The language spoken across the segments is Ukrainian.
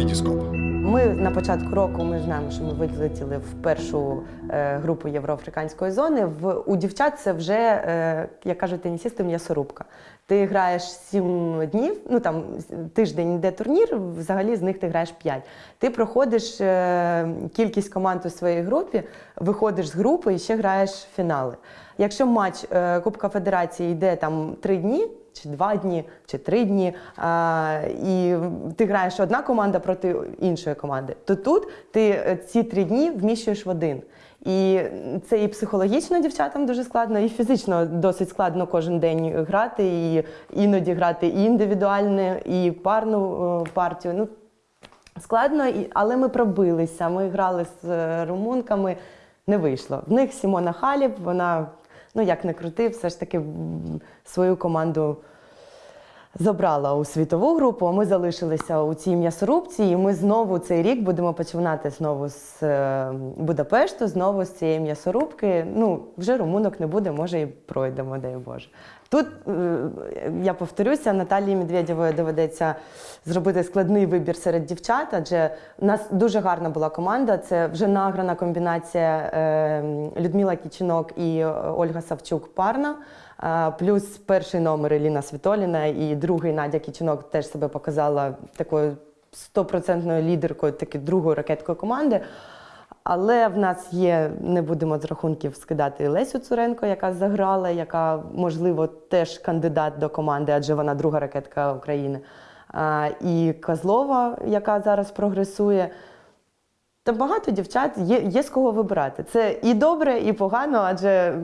Вітіскоп. Ми на початку року ми знаємо, що ми вилетіли в першу е, групу євроафриканської зони. В у дівчат це вже, е, як кажуть тенісісти, м'ясорубка. Ти граєш сім днів, ну там тиждень йде турнір, взагалі з них ти граєш п'ять. Ти проходиш е, кількість команд у своїй групі, виходиш з групи і ще граєш фінали. Якщо матч Кубка Федерації йде там три дні, чи два дні, чи три дні, а, і ти граєш одна команда проти іншої команди, то тут ти е, ці три дні вміщуєш в один. І це і психологічно дівчатам дуже складно, і фізично досить складно кожен день грати, і іноді грати і індивідуальну, і парну е, партію. Ну, складно, але ми пробилися. Ми грали з е, румунками, не вийшло. В них Сімона Халіб, вона, ну як не крути, все ж таки свою команду забрала у світову групу, а ми залишилися у цій м'ясорубці, і ми знову цей рік будемо починати знову з е, Будапешту, знову з цієї м'ясорубки. Ну, вже румунок не буде, може і пройдемо, дай Боже. Тут е, я повторюся, Наталії Медведєвої доведеться зробити складний вибір серед дівчат, адже у нас дуже гарна була команда. Це вже награна комбінація е, Людмила Кічинок і е, Ольга Савчук парна. Плюс перший номер Еліна Світоліна і другий Надя Кічинок теж себе показала такою стопроцентною лідеркою, таки другою ракеткою команди. Але в нас є, не будемо з рахунків скидати Лесю Цуренко, яка заграла, яка, можливо, теж кандидат до команди, адже вона друга ракетка України. І Козлова, яка зараз прогресує. Та багато дівчат є, є з кого вибирати. Це і добре, і погано, адже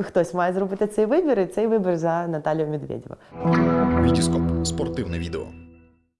хтось має зробити цей вибір, і цей вибір за Наталію Медведєва. Вітіскоп. Спортивне відео.